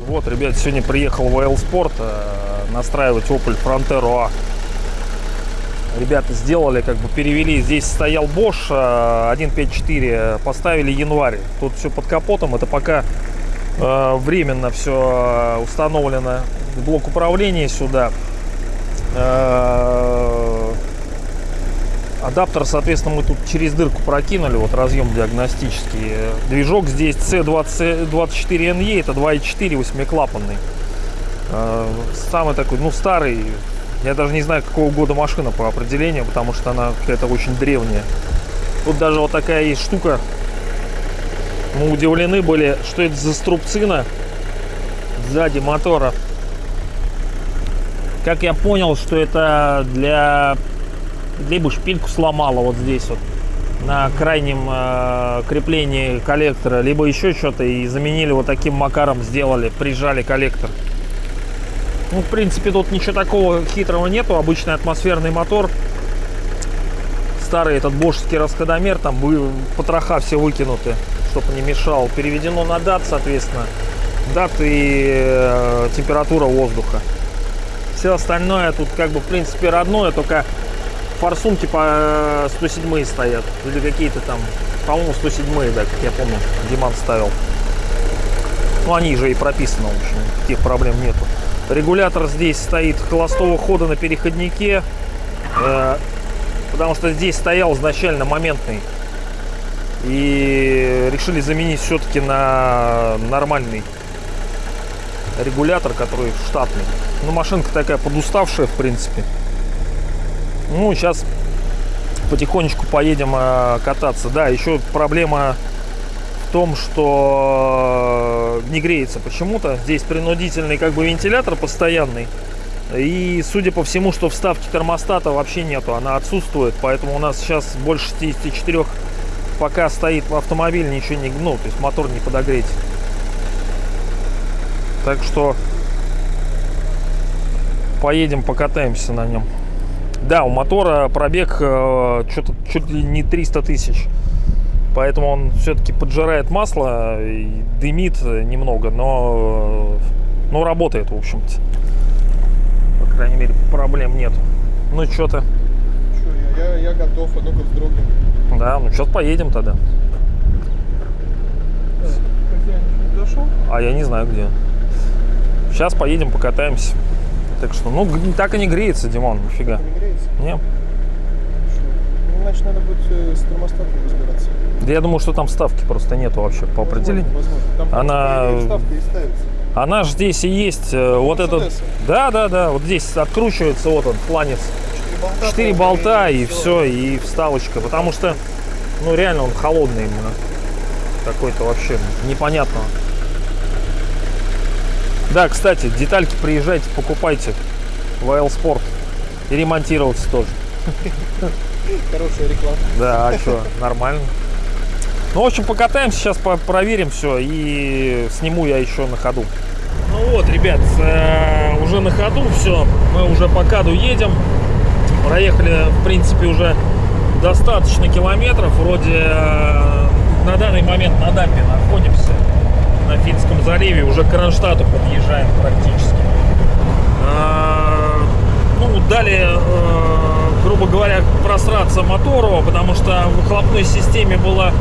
Вот, ребят, сегодня приехал в Oil Sport э, настраивать Opel Frontero A. Ребята сделали, как бы перевели. Здесь стоял Bosch э, 1.5.4, поставили январь. Тут все под капотом. Это пока э, временно все установлено. Блок управления сюда. Адаптер, соответственно, мы тут через дырку прокинули, вот разъем диагностический. Движок здесь C24NE, это 2.4 восьмиклапанный. Э, Самый такой, ну, старый. Я даже не знаю, какого года машина по определению, потому что она какая-то очень древняя. Тут даже вот такая есть штука. Мы удивлены были, что это за струбцина сзади мотора. Как я понял, что это для либо шпильку сломала вот здесь вот на крайнем э, креплении коллектора, либо еще что-то и заменили вот таким макаром, сделали, прижали коллектор. Ну, в принципе, тут ничего такого хитрого нету, обычный атмосферный мотор. Старый этот бошский расходомер, там потроха все выкинуты, чтобы не мешал. Переведено на дат, соответственно, дат и э, температура воздуха. Все остальное тут как бы в принципе родное, только форсунки по 107 стоят. Или какие-то там, по-моему, 107, да, как я помню, Диман ставил. Ну, они же и прописаны, в общем, таких проблем нету. Регулятор здесь стоит холостого хода на переходнике, э, потому что здесь стоял изначально моментный. И решили заменить все-таки на нормальный регулятор, который штатный. Ну, машинка такая подуставшая, в принципе. Ну, сейчас потихонечку поедем э, кататься. Да, еще проблема в том, что э, не греется почему-то. Здесь принудительный как бы вентилятор постоянный. И судя по всему, что вставки термостата вообще нету, она отсутствует. Поэтому у нас сейчас больше 64 пока стоит в автомобиле, ничего не, ну, то есть мотор не подогреть. Так что поедем покатаемся на нем. Да, у мотора пробег э, что-то чуть ли не 300 тысяч. Поэтому он все-таки поджирает масло и дымит немного, но, э, но работает, в общем-то. По крайней мере, проблем нет. Ну, что-то. Я, я готов, а ну-ка вздрогнем. Да, ну сейчас поедем тогда. Дошел? А я не знаю где. Сейчас поедем, покатаемся. Так что, ну, так и не греется, Димон, нифига. Не греется? Не. Чё? Ну, значит, надо будет э, с термостатом разбираться. Да я думаю, что там ставки просто нету вообще по определению. Возможно. Там Она- и ставится. Она же здесь и есть. э, Вот этот. Да, да, да. Вот здесь откручивается вот он, фланец. Четыре болта. Болта и всё. все, и вставочка. Потому что, ну реально он холодный именно. Какой-то вообще непонятно. Да, кстати, детальки приезжайте, покупайте в Айл Спорт. И ремонтироваться тоже. Хорошая реклама. Да, а что, нормально. Ну, в общем, покатаемся, сейчас проверим все и сниму я еще на ходу. Ну вот, ребят, э, уже на ходу все, мы уже по каду едем. Проехали, в принципе, уже достаточно километров. Вроде э, на данный момент на дамбе находимся на Финском заливе. Уже к Кронштадту подъезжаем практически. А, Ну, дали, э, грубо говоря, просраться мотору, потому что в выхлопной системе было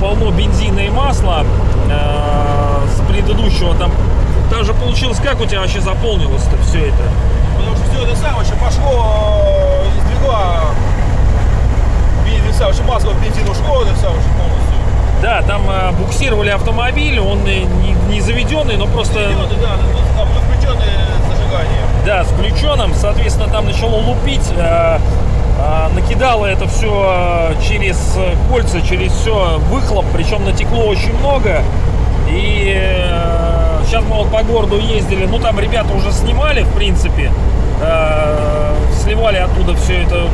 полно бензина и масла э, с предыдущего. Там даже получилось, как у тебя вообще заполнилось-то все это? Потому что все это самое еще пошло э, из двигла. Бензин, что масло бензин ушло, это сам, что полностью. Да, там э, буксировали автомобиль, он э, не, не заведенный, но просто... Включённый, да, включенное зажигание. Да, с включенным, соответственно, там начало лупить, э, э, накидало это все через э, кольца, через все выхлоп, причем натекло очень много. И э, сейчас мы вот по городу ездили, ну там ребята уже снимали, в принципе, э, сливали оттуда все это.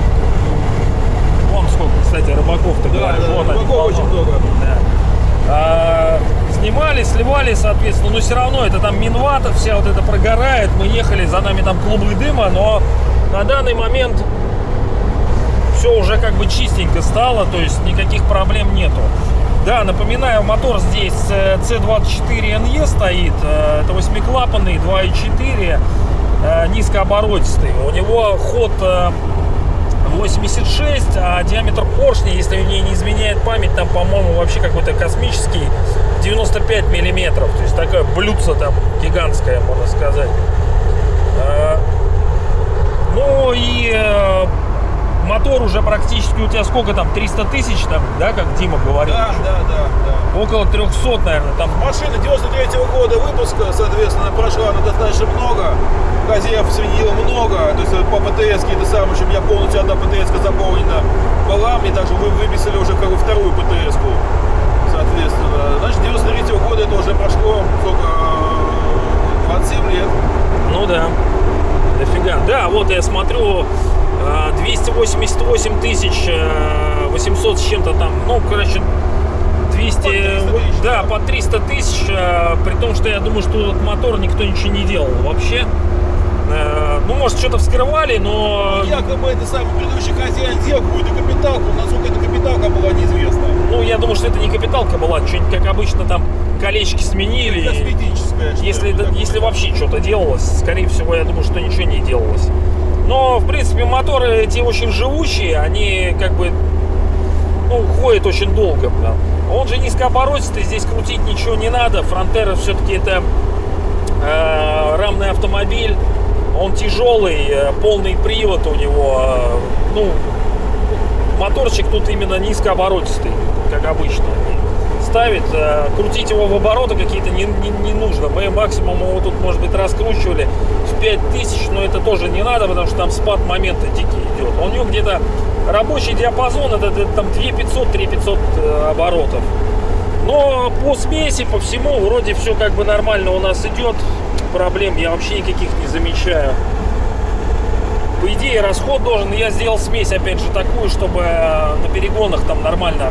Вон сколько, кстати, рыбаков-то Да, говорят. да, вот рыбаков очень полно. много. Да. А, снимали, сливали, соответственно, но все равно это там Минвата, вся вот это прогорает. Мы ехали, за нами там клубы дыма, но на данный момент все уже как бы чистенько стало, то есть никаких проблем нету. Да, напоминаю, мотор здесь э, C24NE стоит, э, это восьмиклапанный, 2.4, э, низкооборотистый. У него ход 86, а диаметр поршня, если мне не изменяет память, там, по-моему, вообще какой-то космический 95 миллиметров. То есть такая блюдце там гигантская, можно сказать. Ну и мотор уже практически у тебя сколько там, 300 тысяч там, да, как Дима говорил? Да, да, да, да. Около 300, наверное, там. Машина 93 -го года выпуска, соответственно, прошла ну, достаточно много. Хозяев сменила много, то есть по ПТС это самое, у меня полностью одна ПТС заполнена была, мне также вы выписали уже как бы вторую ПТС, -ку, соответственно. Значит, 93 -го года это уже прошло сколько, 27 лет. Ну да, дофига. Да, вот я смотрю, 288 тысяч 800 с чем-то там, ну, короче, 200, по тысяч, да, по 300 тысяч, э, при том, что я думаю, что этот мотор никто ничего не делал вообще. Э, ну, может, что-то вскрывали, но... Ну, якобы это самый предыдущий хозяин сделал какую-то капиталку, насколько эта капиталка была неизвестна. Ну, я думаю, что это не капиталка была, что-нибудь, как обычно, там колечки сменили. Косметическая. Если, если вообще что-то делалось, скорее всего, я думаю, что ничего не делалось. Но, в принципе, моторы эти очень живучие, они как бы, ну, ходят очень долго. Да. Он же низкооборотистый, здесь крутить ничего не надо. Фронтера все-таки это э, рамный автомобиль, он тяжелый, э, полный привод у него. Э, ну, моторчик тут именно низкооборотистый, как обычно ставит. Э, крутить его в обороты какие-то не, не, не нужно. Мы максимум его тут, может быть, раскручивали в 5000, но это тоже не надо, потому что там спад момента дикий идет. У него где-то рабочий диапазон, это, это там 2500-3500 э, оборотов. Но по смеси, по всему, вроде все как бы нормально у нас идет. Проблем я вообще никаких не замечаю. По идее, расход должен, я сделал смесь, опять же, такую, чтобы э, на перегонах там нормально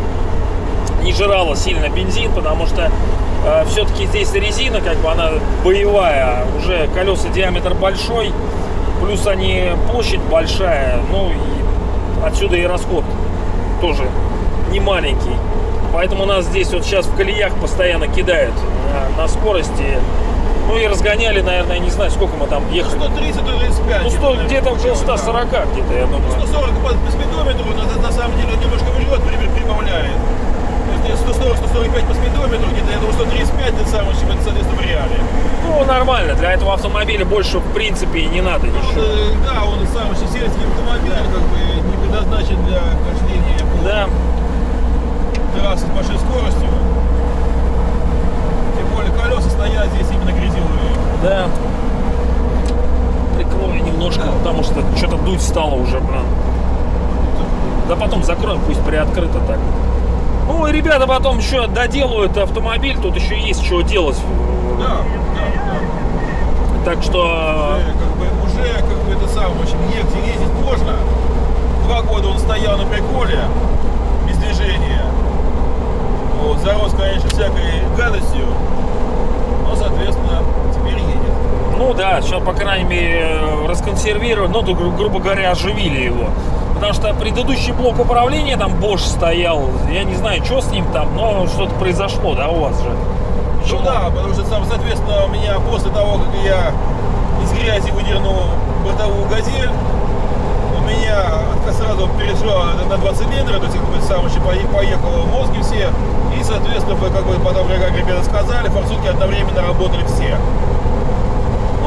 не жрала сильно бензин, потому что э, все-таки здесь резина, как бы она боевая, уже колеса диаметр большой, плюс они площадь большая, ну и отсюда и расход тоже не маленький. Поэтому нас здесь вот сейчас в колеях постоянно кидают на, на скорости. Ну и разгоняли, наверное, не знаю, сколько мы там ехали. 130-135. Ну, 100, где-то около 140 да. где-то, я думаю. 140 по, по спидометру, на, на самом деле немножко врет, прибавляет. 140-145 по спидометру, где-то я думаю 135 это самое, чем это, соответственно, в реале. Ну, нормально, для этого автомобиля больше, в принципе, и не надо ничего. Он, э, да, он самый сельский автомобиль, как бы не предназначен для хождения по да. трассе с большой скоростью. Тем более колеса стоят здесь именно грязевые. Да. Прикрою немножко, да. потому что что-то дуть стало уже, блин. Да потом закроем, пусть приоткрыто так. Ну и ребята потом еще доделают автомобиль, тут еще есть что делать. Да, да, да. Так что... Уже как бы, уже как бы это самое, в общем, негде ездить можно. Два года он стоял на приколе, без движения. Вот, зарос, конечно, всякой гадостью, но, соответственно, теперь едет. Ну да, сейчас, по крайней мере, расконсервировали, ну, грубо говоря, оживили его. Потому что предыдущий блок управления, там Bosch стоял, я не знаю, что с ним там, но что-то произошло, да, у вас же? Ну да, потому что, соответственно, у меня после того, как я из грязи выдернул бортовую газель, у меня сразу перешла на 2 цилиндра, то есть как бы сам еще поехал мозги все, и, соответственно, как бы потом, как ребята сказали, форсунки одновременно работали все.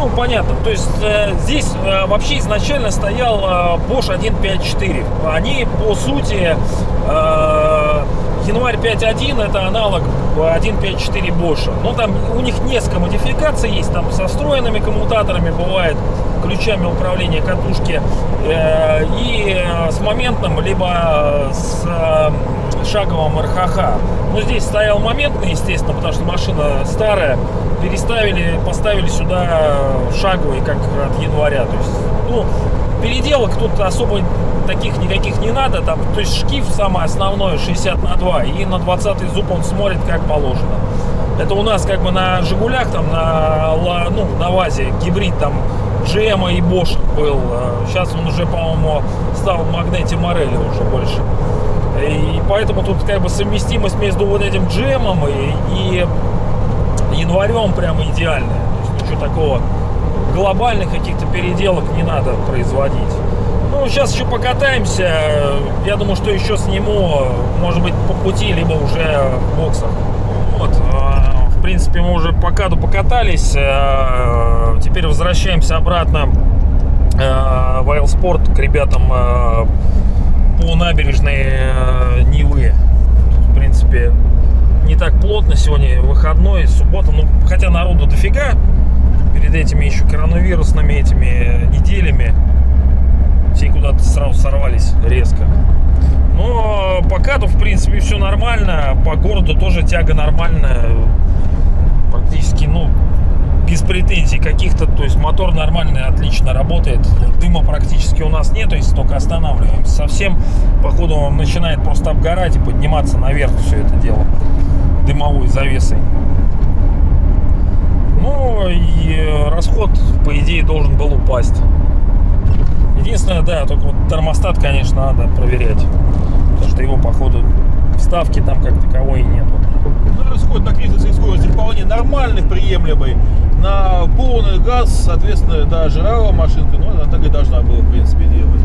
Ну, понятно. То есть э, здесь э, вообще изначально стоял э, Bosch 1.5.4. Они, по сути, э, январь 5.1 это аналог 1.5.4 Bosch. Ну, там у них несколько модификаций есть. Там со встроенными коммутаторами бывает, ключами управления катушки. Э, и э, с моментом, либо с э, шаговым РХХ. Ну, здесь стоял моментный, естественно, потому что машина старая переставили, поставили сюда шаговый, как от января. То есть, ну, переделок тут особо таких никаких не надо. Там, то есть шкив самое основное 60 на 2 и на 20 зуб он смотрит как положено. Это у нас как бы на Жигулях, там на, ну, на ВАЗе гибрид там GM и Bosch был. Сейчас он уже, по-моему, стал Магнети Морелли уже больше. И поэтому тут как бы совместимость между вот этим джемом и, и январем прямо идеальная. То есть ничего такого глобальных каких-то переделок не надо производить. Ну, сейчас еще покатаемся. Я думаю, что еще сниму, может быть, по пути, либо уже в боксах. Вот. э, В принципе, мы уже по каду покатались. э, Теперь возвращаемся обратно э, в Айлспорт к ребятам по набережной э, Невы. Тут, в принципе, не так плотно. Сегодня выходной, суббота. Ну, хотя народу дофига. Перед этими еще коронавирусными этими неделями. Все куда-то сразу сорвались резко. Но пока то, в принципе, все нормально. По городу тоже тяга нормальная. Практически, ну, без претензий каких-то. То есть мотор нормальный, отлично работает. Дыма практически у нас нет, то есть только останавливаемся. Совсем, походу, он начинает просто обгорать и подниматься наверх все это дело дымовой завесой. Ну и э, расход, по идее, должен был упасть. Единственное, да, только вот термостат, конечно, надо проверять. Потому что его, походу, вставки там как таковой нету. Ну, расход на кризисной скорости вполне нормальный, приемлемый. На полный газ, соответственно, да, жрала машинка, но она так и должна была, в принципе, делать.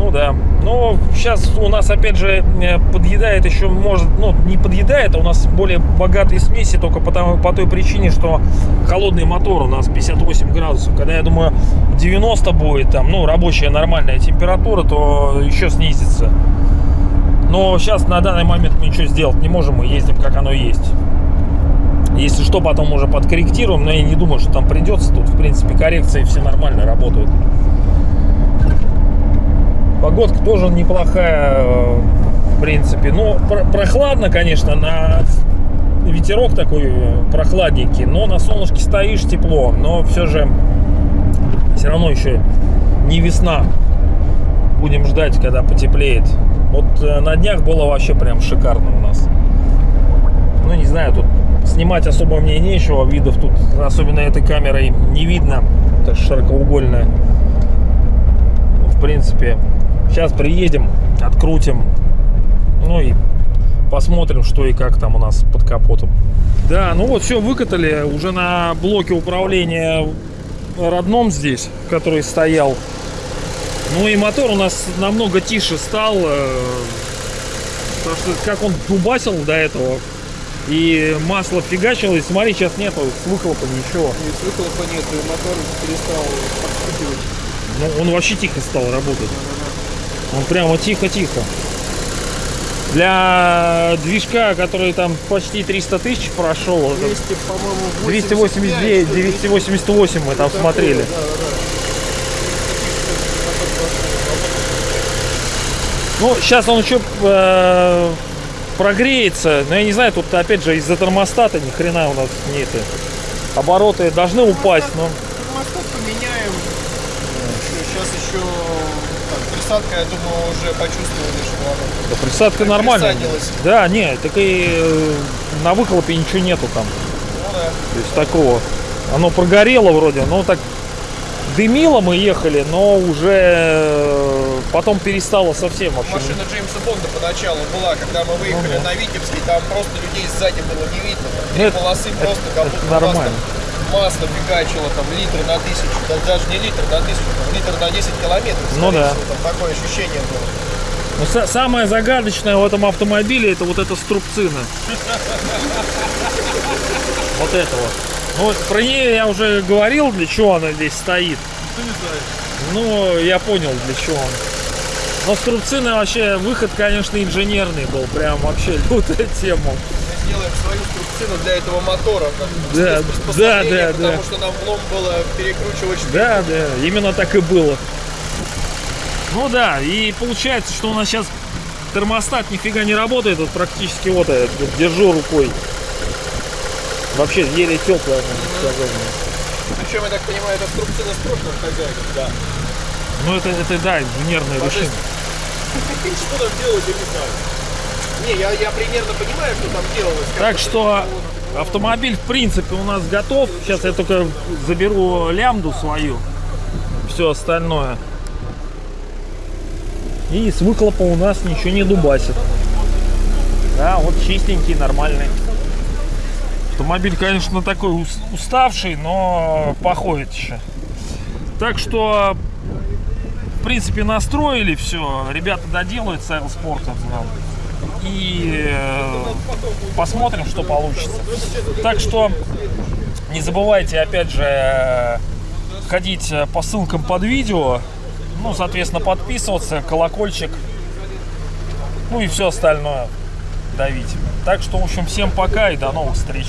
Ну да. Но сейчас у нас опять же э, подъедает еще, может, ну не подъедает, а у нас более богатые смеси только потому, по той причине, что холодный мотор у нас 58 градусов. Когда я думаю 90 будет там, ну рабочая нормальная температура, то еще снизится. Но сейчас на данный момент мы ничего сделать не можем, мы ездим как оно есть. Если что, потом уже подкорректируем, но я не думаю, что там придется. Тут, в принципе, коррекции все нормально работают. Погодка тоже неплохая, э, в принципе. Ну, про- прохладно, конечно, на ветерок такой э, прохладненький, но на солнышке стоишь тепло, но все же все равно еще не весна. Будем ждать, когда потеплеет. Вот э, на днях было вообще прям шикарно у нас. Ну, не знаю, тут снимать особо мне нечего. Видов тут, особенно этой камерой, не видно. Это широкоугольная. В принципе, сейчас приедем, открутим. Ну и посмотрим, что и как там у нас под капотом. Да, ну вот все, выкатали уже на блоке управления родном здесь, который стоял. Ну и мотор у нас намного тише стал. э, Потому что как он дубасил до этого, и масло фигачило, и смотри, сейчас нету с выхлопа ничего. И с выхлопа нет, и мотор перестал подскакивать. Ну, он вообще тихо стал работать. Он прямо тихо-тихо. Для движка, который там почти 300 тысяч прошел, это 200, по-моему, 289, 85, 288 мы там такое, смотрели. Да, да, Ну, сейчас он еще э, прогреется. Но я не знаю, тут опять же из-за термостата ни хрена у нас не это. Обороты должны упасть, но Термостат поменяем. Сейчас еще присадка, я думаю, уже почувствовали, что она да, присадка нормальная. Да, не, так и э, на выхлопе ничего нету там. Ну да. То есть такого. Оно прогорело вроде, но так дымило мы ехали, но уже э, потом перестало совсем вообще. Машина Джеймса Бонда поначалу была, когда мы выехали Ну да. на Витебский, там просто людей сзади было не видно. Там Ну, три это- полосы это- просто как будто нормально. масло фигачило, там литр на тысячу, да, даже не литр на тысячу, там литр на 10 километров. Ну да. всего, Там такое ощущение было. Но са- самое загадочное в этом автомобиле это вот эта струбцина. Вот это вот. Ну, про нее я уже говорил, для чего она здесь стоит. Ну, я понял, для чего он. Но струбцина вообще, выход, конечно, инженерный был. Прям вообще лютая тема. Мы сделаем свою струбцину для этого мотора. Да, да, да, Потому да. что нам влом было перекручивать. Да, да, именно так и было. Ну да, и получается, что у нас сейчас термостат нифига не работает, вот практически вот я держу рукой. Вообще еле теплая, можно сказать. Причем, я так понимаю, это струбцина с прошлым хозяином. Да. Ну это, это да, инженерное решение. Что там делать, я не знаю. Не, я, я примерно понимаю, что там делалось. Так что делалось. автомобиль в принципе у нас готов. Сейчас я только заберу лямду свою. Все остальное. И с выхлопа у нас ничего не дубасит. Да, вот чистенький, нормальный. Автомобиль, конечно, такой ус- уставший, но походит еще. Так что, в принципе, настроили все. Ребята доделают Sport нам. И э, посмотрим, что получится. Так что не забывайте, опять же, ходить по ссылкам под видео. Ну, соответственно, подписываться, колокольчик. Ну и все остальное давить. Так что, в общем, всем пока и до новых встреч.